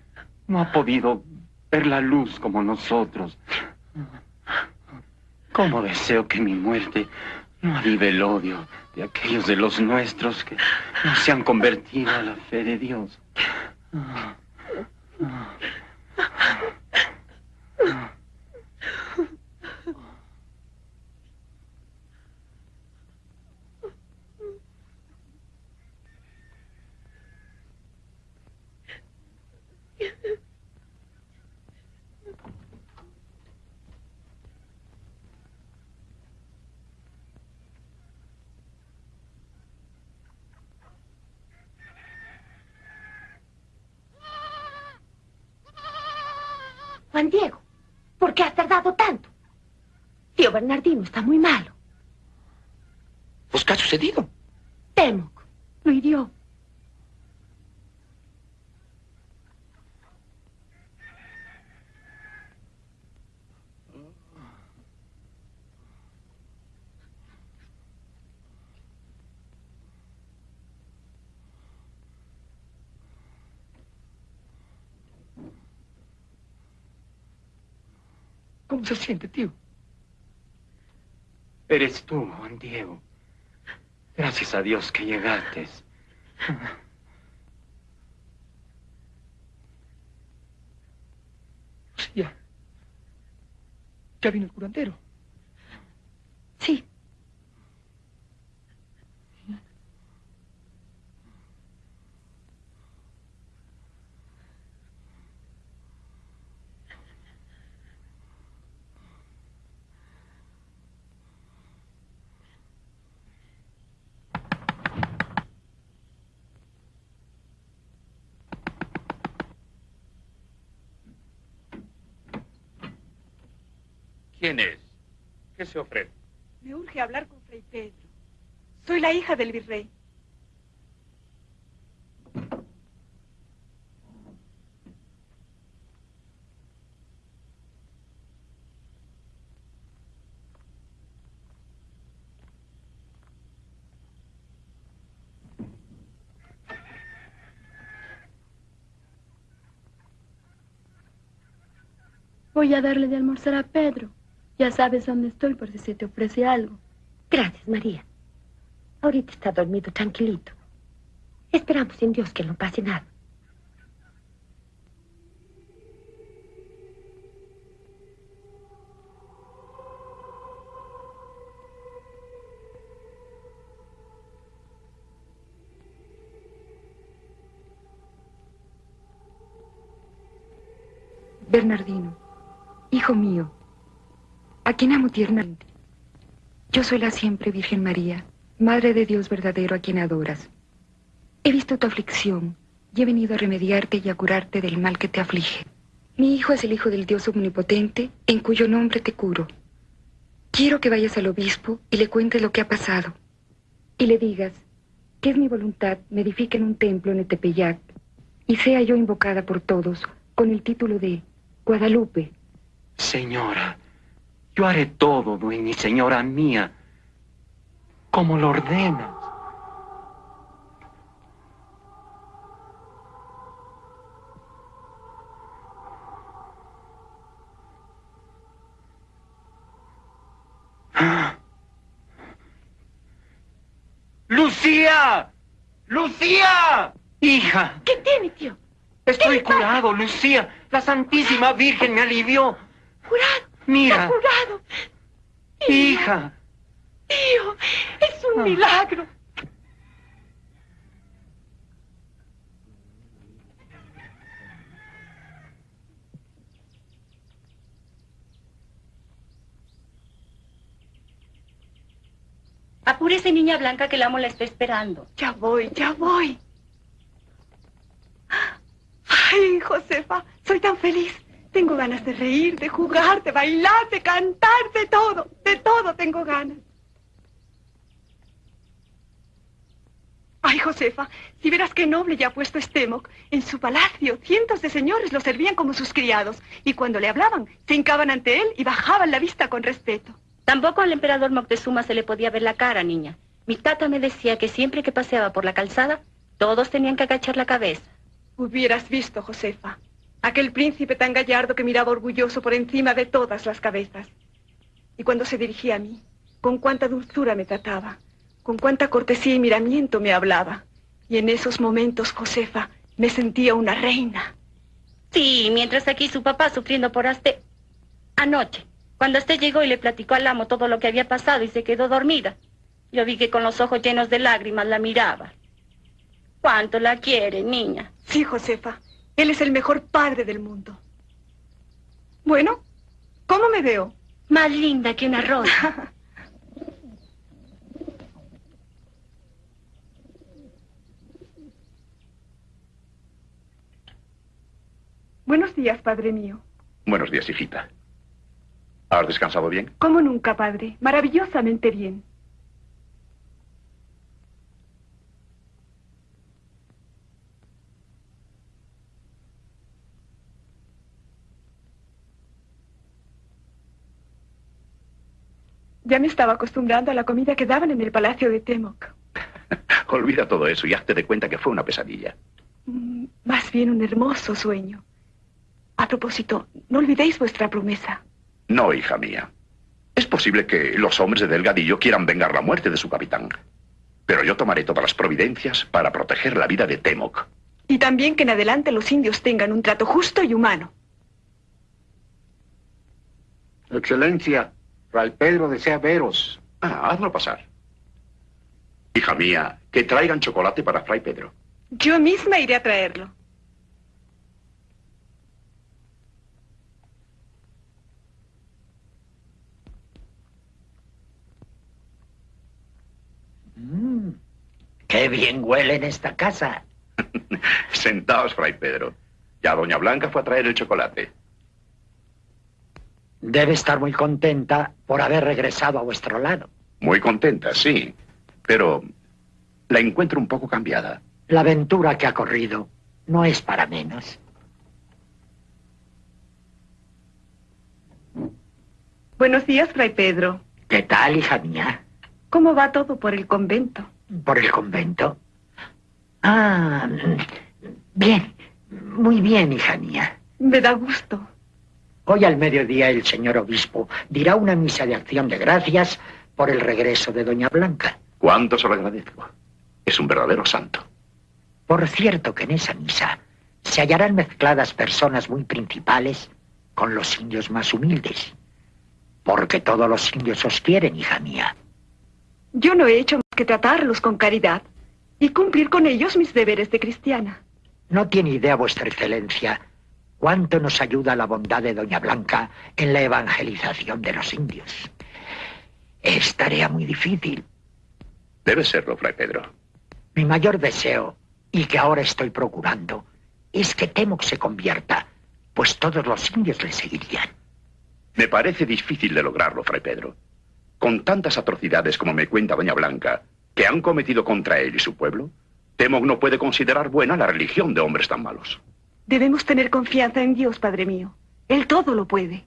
no ha podido ver la luz como nosotros. ¿Cómo deseo que mi muerte no avive el odio de aquellos de los nuestros que no se han convertido a la fe de Dios? Ah, ah, Juan Diego? ¿Por qué has tardado tanto? Tío Bernardino está muy malo. Pues, ¿qué ha sucedido? Temoc lo hirió. ¿Cómo se siente, tío? Eres tú, Juan Diego. Gracias a Dios que llegaste. Lucía. Ya vino el curandero. Sí. ¿Quién es? ¿Qué se ofrece? Me urge hablar con Fray Pedro. Soy la hija del virrey. Voy a darle de almorzar a Pedro. Ya sabes dónde estoy por si se te ofrece algo. Gracias, María. Ahorita está dormido tranquilito. Esperamos en Dios que no pase nada. Bernardino, hijo mío, a quien amo tiernamente. Yo soy la siempre Virgen María, Madre de Dios verdadero a quien adoras. He visto tu aflicción y he venido a remediarte y a curarte del mal que te aflige. Mi hijo es el Hijo del Dios Omnipotente, en cuyo nombre te curo. Quiero que vayas al obispo y le cuentes lo que ha pasado. Y le digas que es mi voluntad me edifique en un templo en Etepeyac y sea yo invocada por todos con el título de Guadalupe. Señora, yo haré todo, dueña y señora mía, como lo ordenas. ¡Lucía! ¡Lucía! Hija. ¿Qué tiene, tío? Estoy curado, Lucía. La Santísima Virgen me alivió. ¿Curado? Mira. ¿Está curado? Hija. Tío, es un milagro. Apúrese, niña blanca, que el amo la está esperando. Ya voy, ya voy. Ay, Josefa, soy tan feliz. Tengo ganas de reír, de jugar, de bailar, de cantar, de todo. De todo tengo ganas. Ay, Josefa, si verás qué noble ya ha puesto Estemoc. En su palacio, cientos de señores lo servían como sus criados. Y cuando le hablaban, se hincaban ante él y bajaban la vista con respeto. Tampoco al emperador Moctezuma se le podía ver la cara, niña. Mi tata me decía que siempre que paseaba por la calzada, todos tenían que agachar la cabeza. Hubieras visto, Josefa, aquel príncipe tan gallardo que miraba orgulloso por encima de todas las cabezas. Y cuando se dirigía a mí, con cuánta dulzura me trataba, con cuánta cortesía y miramiento me hablaba. Y en esos momentos, Josefa, me sentía una reina. Sí, mientras aquí su papá sufriendo por Aste... Anoche, cuando usted llegó y le platicó al amo todo lo que había pasado y se quedó dormida, yo vi que con los ojos llenos de lágrimas la miraba. ¿Cuánto la quiere, niña? Sí, Josefa. Él es el mejor padre del mundo. Bueno, ¿cómo me veo? Más linda que una rosa. Buenos días, padre mío. Buenos días, hijita. ¿Has descansado bien? Como nunca, padre. Maravillosamente bien. Ya me estaba acostumbrando a la comida que daban en el palacio de Temoc. Olvida todo eso y hazte de cuenta que fue una pesadilla. Mm, Más bien un hermoso sueño. A propósito, no olvidéis vuestra promesa. No, hija mía. Es posible que los hombres de Delgadillo quieran vengar la muerte de su capitán. Pero yo tomaré todas las providencias para proteger la vida de Temoc. Y también que en adelante los indios tengan un trato justo y humano. Excelencia, Fray Pedro desea veros. Ah, hazlo pasar. Hija mía, que traigan chocolate para Fray Pedro. Yo misma iré a traerlo. Mm, qué bien huele en esta casa. Sentaos, Fray Pedro. Ya Doña Blanca fue a traer el chocolate. Debe estar muy contenta por haber regresado a vuestro lado. Muy contenta, sí. Pero la encuentro un poco cambiada. La aventura que ha corrido no es para menos. Buenos días, Fray Pedro. ¿Qué tal, hija mía? ¿Cómo va todo por el convento? ¿Por el convento? Ah, mm, bien. Muy bien, hija mía. Me da gusto. Hoy al mediodía el señor obispo dirá una misa de acción de gracias por el regreso de Doña Blanca. ¿Cuánto se lo agradezco? Es un verdadero santo. Por cierto que en esa misa se hallarán mezcladas personas muy principales con los indios más humildes. Porque todos los indios os quieren, hija mía. Yo no he hecho más que tratarlos con caridad y cumplir con ellos mis deberes de cristiana. No tiene idea vuestra excelencia cuánto nos ayuda la bondad de Doña Blanca en la evangelización de los indios. Es tarea muy difícil. Debe serlo, Fray Pedro. Mi mayor deseo, y que ahora estoy procurando, es que Temoc se convierta, pues todos los indios le seguirían. Me parece difícil de lograrlo, Fray Pedro. Con tantas atrocidades como me cuenta Doña Blanca, que han cometido contra él y su pueblo, Temoc no puede considerar buena la religión de hombres tan malos. Debemos tener confianza en Dios, Padre mío. Él todo lo puede.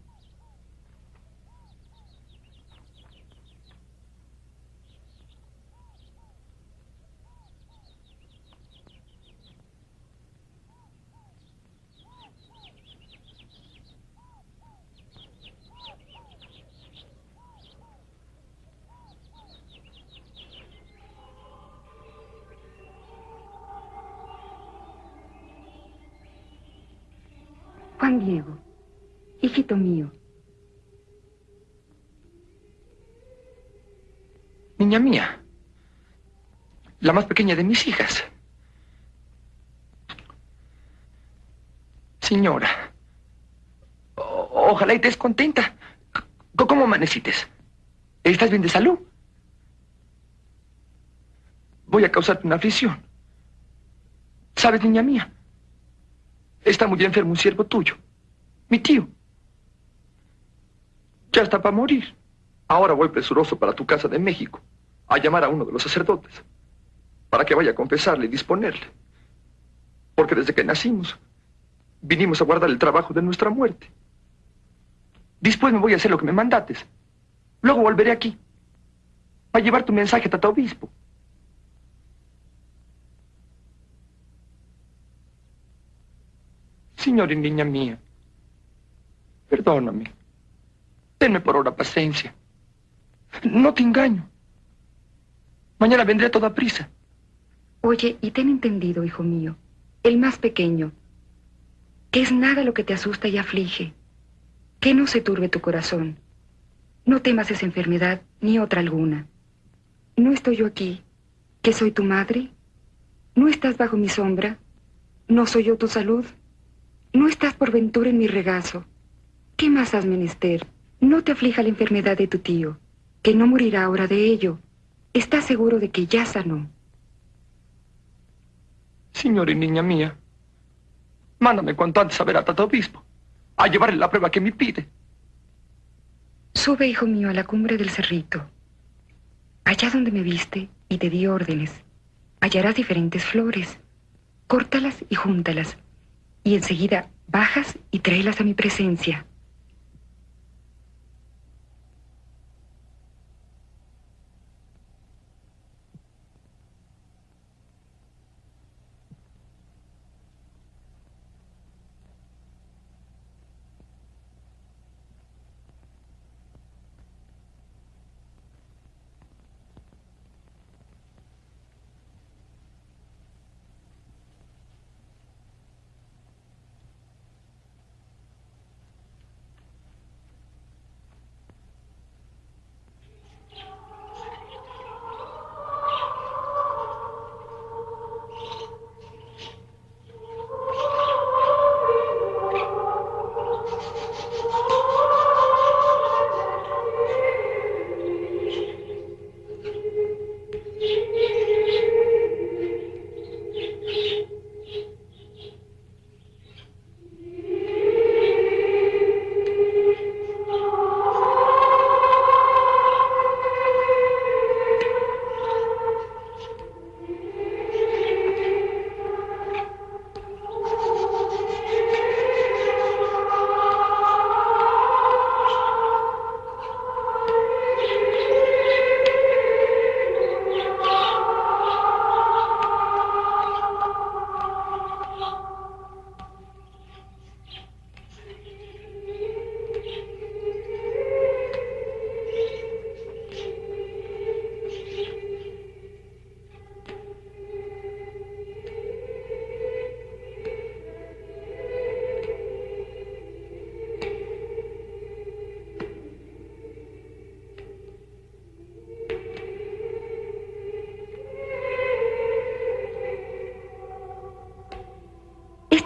Juan Diego, hijito mío, Niña mía. La más pequeña de mis hijas. Señora. ojalá y estés contenta. ¿Cómo amanecites? ¿Estás bien de salud? Voy a causarte una aflicción. ¿Sabes, niña mía? Está muy enfermo un siervo tuyo. Mi tío. Ya está para morir. Ahora voy presuroso para tu casa de México a llamar a uno de los sacerdotes para que vaya a confesarle y disponerle. Porque desde que nacimos vinimos a guardar el trabajo de nuestra muerte. Después me voy a hacer lo que me mandates. Luego volveré aquí a llevar tu mensaje a Tata Obispo. Y niña mía, perdóname. Tenme por ahora paciencia. No te engaño. Mañana vendré toda prisa. oye y ten entendido, hijo mío, el más pequeño, que es nada lo que te asusta y aflige, que no se turbe tu corazón. No temas esa enfermedad ni otra alguna. ¿No estoy yo aquí, que soy tu madre? ¿No estás bajo mi sombra? ¿No soy yo tu salud? ¿No estás por ventura en mi regazo? ¿Qué más has menester? No te aflija la enfermedad de tu tío, que no morirá ahora de ello. Estás seguro de que ya sanó. Señor y niña mía, mándame cuanto antes a ver a Tata Obispo. a llevarle la prueba que me pide. Sube, hijo mío, a la cumbre del cerrito. Allá donde me viste y te di órdenes, hallarás diferentes flores. Córtalas y júntalas. Y enseguida bajas y tráelas a mi presencia.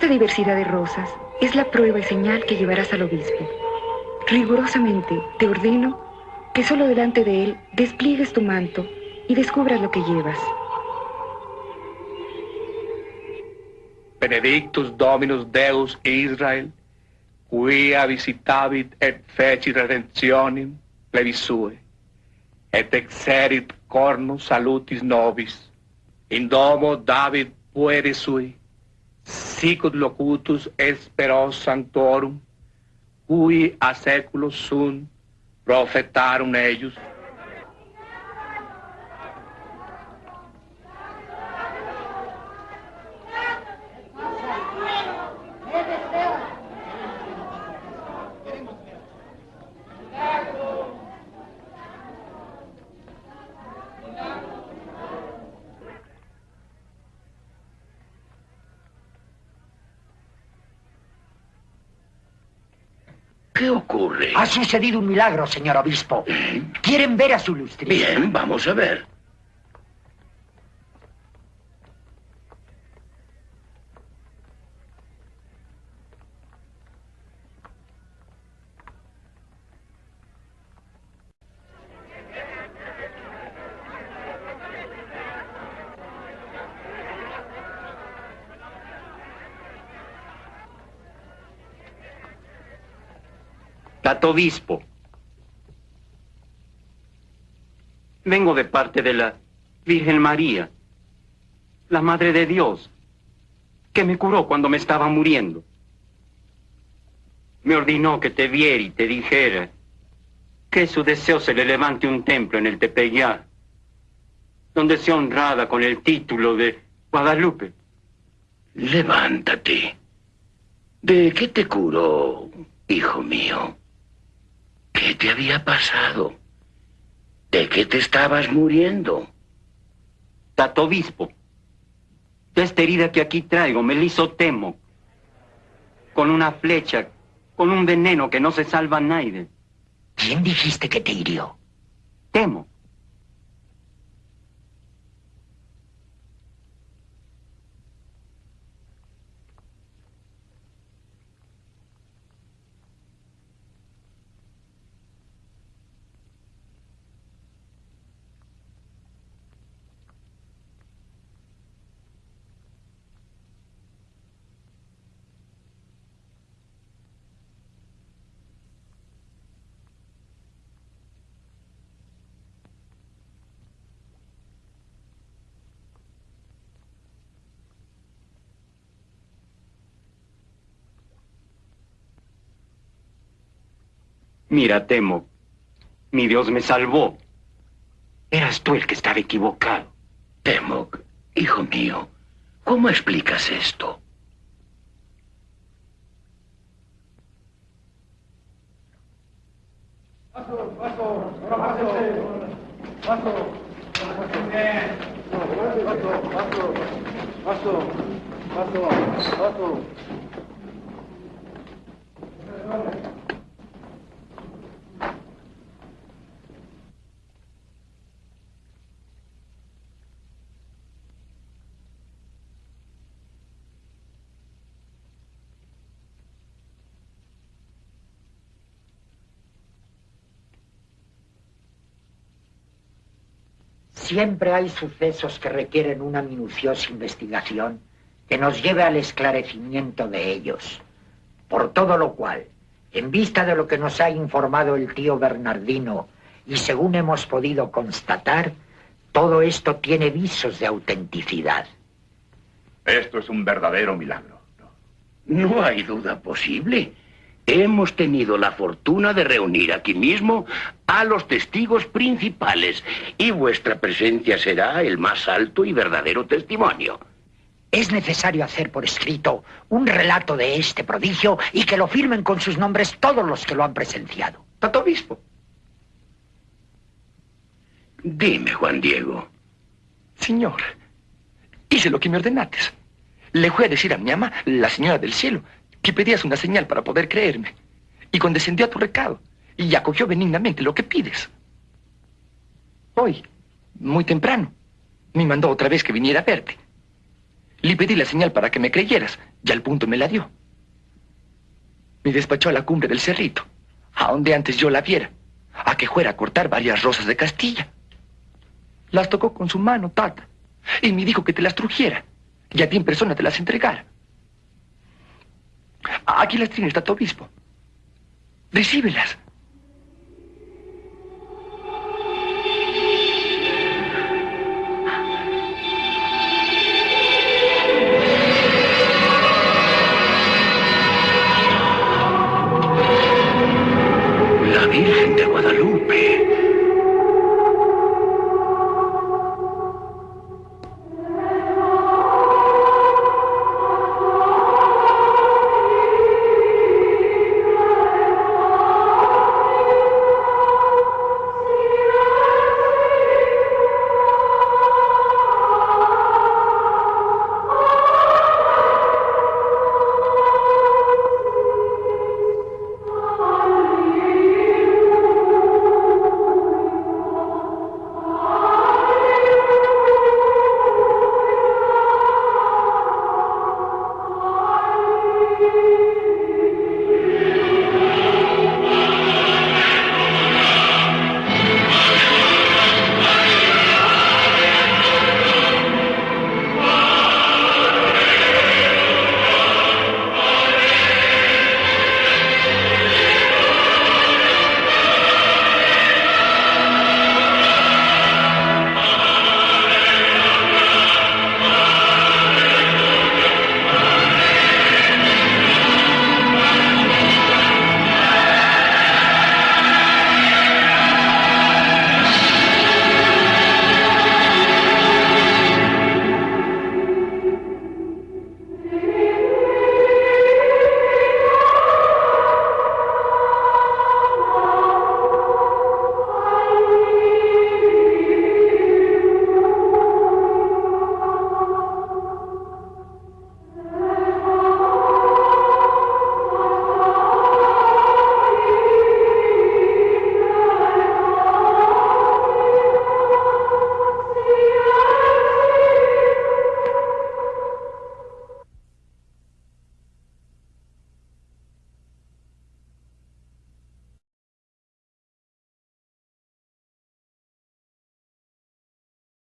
Diversidad de rosas es la prueba y señal que llevarás al obispo. Rigurosamente te ordeno que solo delante de él despliegues tu manto y descubras lo que llevas. Benedictus Dominus Deus Israel, quia visitavit et feci redemptionem plebi sue, et exerit cornus salutis nobis, in domo David puere sui, sicut locutus espero sanctorum, cui a seculos sunt profetarum eius. ¿Qué ocurre? Ha sucedido un milagro, señor obispo. ¿Quieren ver a su lustrillo? Bien, vamos a ver. Obispo. Vengo de parte de la Virgen María, la Madre de Dios, que me curó cuando me estaba muriendo. Me ordenó que te viera y te dijera que su deseo se le levante un templo en el Tepeyá, donde sea honrada con el título de Guadalupe. Levántate. ¿De qué te curó, hijo mío? ¿Qué te había pasado? ¿De qué te estabas muriendo? Tato obispo, de esta herida que aquí traigo me la hizo Temo, con una flecha, con un veneno que no se salva a nadie. ¿Quién dijiste que te hirió? Temo. Mira, Temo, mi Dios me salvó. Eras tú el que estaba equivocado. Temoc, hijo mío, ¿cómo explicas esto? Paso, paso, paso, paso, paso, paso, paso, paso. Siempre hay sucesos que requieren una minuciosa investigación que nos lleve al esclarecimiento de ellos. Por todo lo cual, en vista de lo que nos ha informado el tío Bernardino y según hemos podido constatar, todo esto tiene visos de autenticidad. Esto es un verdadero milagro. No hay duda posible. Hemos tenido la fortuna de reunir aquí mismo a los testigos principales y vuestra presencia será el más alto y verdadero testimonio. Es necesario hacer por escrito un relato de este prodigio y que lo firmen con sus nombres todos los que lo han presenciado. Tato Obispo. Dime, Juan Diego. Señor, hice lo que me ordenates. Le fui a decir a mi ama, la señora del cielo, que pedías una señal para poder creerme. Y condescendió a tu recado y acogió benignamente lo que pides. Hoy, muy temprano, me mandó otra vez que viniera a verte. Le pedí la señal para que me creyeras y al punto me la dio. Me despachó a la cumbre del cerrito, a donde antes yo la viera, a que fuera a cortar varias rosas de Castilla. Las tocó con su mano, tata, y me dijo que te las trujera y a ti en persona te las entregara. Aquí las tienes, Tato Obispo. Recíbelas.